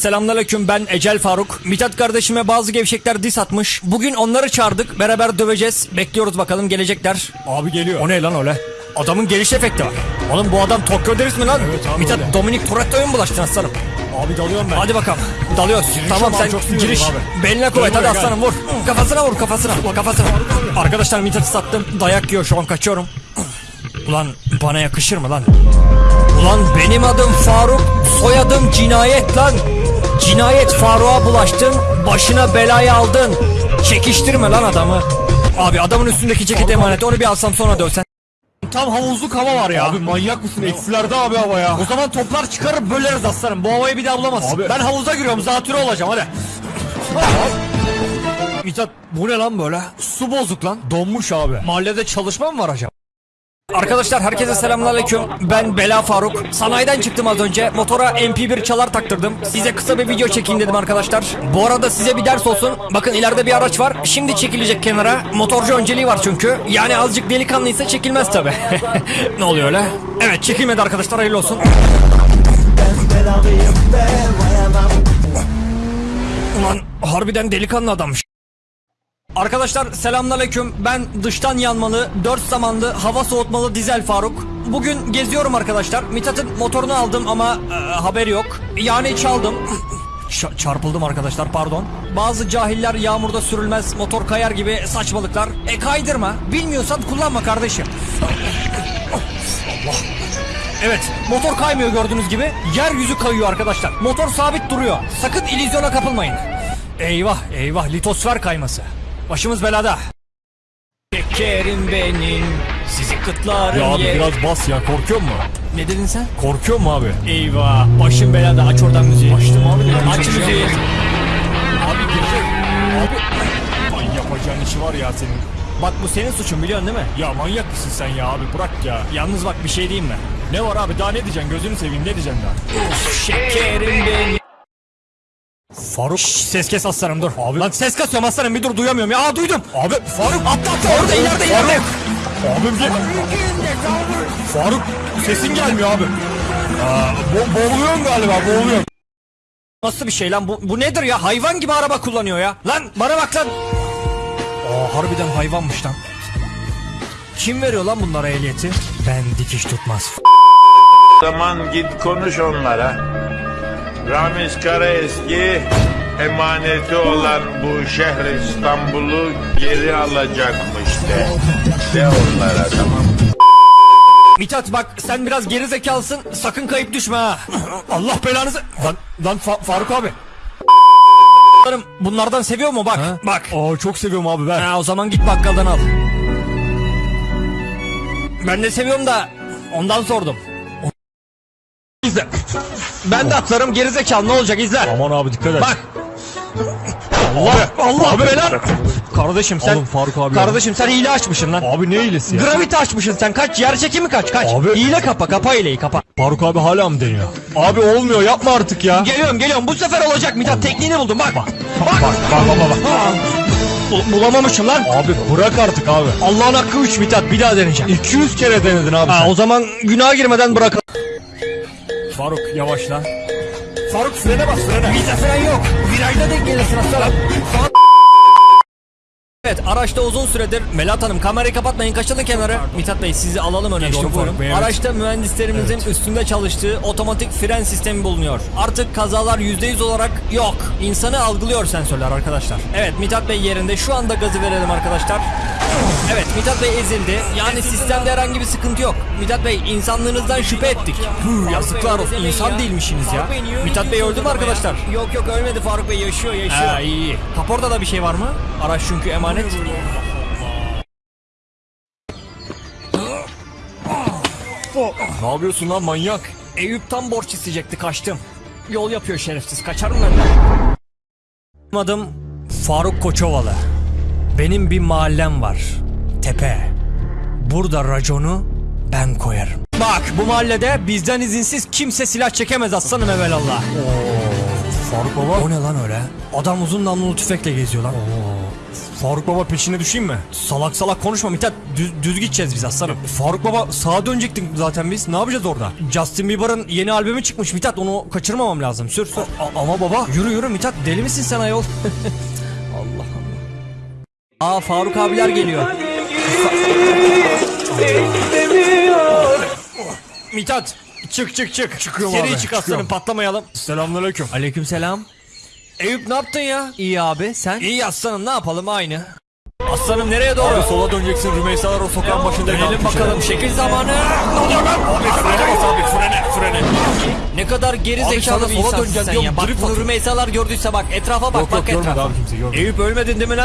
Selamünaleyküm ben Ecel Faruk. Mithat kardeşime bazı gevşekler dis atmış. Bugün onları çağırdık. Beraber döveceğiz. Bekliyoruz bakalım gelecekler. Abi geliyor. O ne lan öyle? Adamın geliş efekti var. Oğlum bu adam Tokyo Deriz mi lan? Evet abi, Mithat öyle. Dominik Toretto'ya mı bulaştın aslanım? Abi dalıyorum ben. Hadi bakalım. Dalıyoruz. tamam abi, sen giriş. abi. Beline kuvvet hadi aslanım vur. Kafasına vur kafasına. Kafasına. Arkadaşlar Mithat'ı sattım. Dayak yiyor şu an kaçıyorum. Ulan bana yakışır mı lan? Ulan benim adım Faruk, soyadım cinayet lan. Cinayet Faruk'a bulaştın, başına belayı aldın. Çekiştirme lan adamı. Abi adamın üstündeki ceket emanet, onu bir alsam sonra dövsen. Tam havuzluk hava var ya. Abi manyak mısın? Eksilerde abi hava ya. O zaman toplar çıkarıp böleriz aslanım. Bu havayı bir daha bulamazsın. Abi. Ben havuza giriyorum, zatürre olacağım hadi. Mithat bu ne lan böyle? Su bozuk lan. Donmuş abi. Mahallede çalışma mı var acaba? Arkadaşlar herkese selamünaleyküm. Ben Bela Faruk. Sanayiden çıktım az önce. Motora MP1 çalar taktırdım. Size kısa bir video çekeyim dedim arkadaşlar. Bu arada size bir ders olsun. Bakın ileride bir araç var. Şimdi çekilecek kenara. Motorcu önceliği var çünkü. Yani azıcık delikanlıysa çekilmez tabi. ne oluyor öyle? Evet çekilmedi arkadaşlar hayırlı olsun. Ulan harbiden delikanlı adammış. Arkadaşlar selamünaleyküm. Ben dıştan yanmalı, 4 zamanlı, hava soğutmalı dizel Faruk. Bugün geziyorum arkadaşlar. Mithat'ın motorunu aldım ama e, haberi yok. Yani çaldım. Ç- çarpıldım arkadaşlar pardon. Bazı cahiller yağmurda sürülmez, motor kayar gibi saçmalıklar. E kaydırma. Bilmiyorsan kullanma kardeşim. Allah. Evet, motor kaymıyor gördüğünüz gibi. Yeryüzü kayıyor arkadaşlar. Motor sabit duruyor. Sakın illüzyona kapılmayın. Eyvah, eyvah, litosfer kayması. Başımız belada. Şekerim benim, sizi kıtlarım Ya abi ye- biraz bas ya. Korkuyor mu? Ne dedin sen? Korkuyor mu abi? Eyvah, başım belada. Aç oradan müziği. Açtım abi de. Aç müziği. Abi girecek. Abi. Ay yapacağın işi var ya senin. Bak bu senin suçun biliyorsun değil mi? Ya manyak mısın sen ya abi bırak ya. Yalnız bak bir şey diyeyim mi? Ne var abi daha ne diyeceksin gözünü seveyim ne diyeceksin daha. Şekerim benim. Faruk Şş, ses kes aslanım dur. Abi. Lan ses kasıyorum aslanım bir dur duyamıyorum ya. Aa duydum. Abi Faruk Atla atla orada ileride ileride. Abim gel. Faruk sesin gelmiyor abi. Aa, bo boğuluyorum galiba boğuluyorum. Nasıl bir şey lan bu, bu nedir ya hayvan gibi araba kullanıyor ya Lan bana bak lan Aa harbiden hayvanmış lan Kim veriyor lan bunlara ehliyeti Ben dikiş tutmaz zaman git konuş onlara. Ramiz Karaeski emaneti olan bu şehir İstanbul'u geri alacakmış de. De onlara tamam? Mithat bak sen biraz geri zekalısın sakın kayıp düşme ha Allah belanızı Lan, lan Fa- Faruk abi. Bunlardan seviyor mu bak bak Aa çok seviyorum abi ver. ha, O zaman git bakkaldan al Ben de seviyorum da ondan sordum İzle Ben de atlarım geri zekalı ne olacak izle Aman abi dikkat et. Bak Allah Allah Abi. belan Kardeşim sen Oğlum Faruk abi. Kardeşim sen hile açmışsın lan. Abi ne iyilesi ya? Gravity açmışsın sen kaç yer çekimi kaç kaç. Abi- Hile kapa kapa hileyi kapa. Faruk abi hala mı deniyor? Abi olmuyor yapma artık ya. Geliyorum geliyorum bu sefer olacak Mithat tekniğini buldum bak. Bak Bak bak bak bak. bak. Ha. Bu- bulamamışım lan. Abi bırak artık abi. Allah'ın hakkı 3 Mithat bir daha deneyeceğim. 200 kere denedin abi Ha, sen. o zaman günaha girmeden bırakalım. Faruk yavaşla. Faruk frene bas frene. Bizde fren yok. Virajda denk gelirsin aslanım. Evet araçta uzun süredir Melat Hanım kamerayı kapatmayın kaçalım kenara. Mithat Bey sizi alalım öne doğru. Bey, evet. Araçta mühendislerimizin üstünde çalıştığı otomatik fren sistemi bulunuyor. Artık kazalar %100 olarak yok. İnsanı algılıyor sensörler arkadaşlar. Evet Mithat Bey yerinde şu anda gazı verelim arkadaşlar. Evet Mithat Bey ezildi. Yani sistemde herhangi bir sıkıntı yok. Mithat Bey insanlığınızdan şüphe ettik. Hı, yazıklar olsun insan değilmişsiniz ya. Mithat Bey öldü mü arkadaşlar? Yok yok ölmedi Faruk Bey yaşıyor yaşıyor. Ha, iyi iyi. Kaporda da bir şey var mı? Araç çünkü emanet. Ne yapıyorsun lan manyak? Eyüp tam borç isteyecekti kaçtım. Yol yapıyor şerefsiz kaçarım ben Adım Faruk Koçovalı. Benim bir mahallem var. Tepe. Burada raconu ben koyarım. Bak bu mahallede bizden izinsiz kimse silah çekemez aslanım evelallah. Faruk baba. O ne lan öyle? Adam uzun namlulu tüfekle geziyor lan. Faruk Baba peşine düşeyim mi? Salak salak konuşma Mithat. Düz, düz gideceğiz biz aslanım. Faruk Baba sağa dönecektik zaten biz. Ne yapacağız orada? Justin Bieber'ın yeni albümü çıkmış Mithat. Onu kaçırmamam lazım. Sür sür. A- ama baba Yürü yürü Mithat. Deli misin sen ayol? Allah Allah. Aa Faruk abiler geliyor. Mithat çık çık çık. Çıkıyorum Seri abi, çık aslanım çıkıyorum. patlamayalım. selamünaleyküm. Aleykümselam. Eyüp ne yaptın ya? İyi abi sen? İyi aslanım ne yapalım aynı. Aslanım nereye doğru? Abi sola döneceksin Rümeysalar o sokağın başında Dönelim bakalım şekil zamanı. Abi frene bas abi frene frene. Ne kadar geri Abi zekalı bir sola insansın döneceksin sen ya. Bak bunu. Rümeysalar gördüyse bak etrafa bak Yok bak yok etrafa. abi kimse görmedi. Eyüp ölmedin değil mi lan?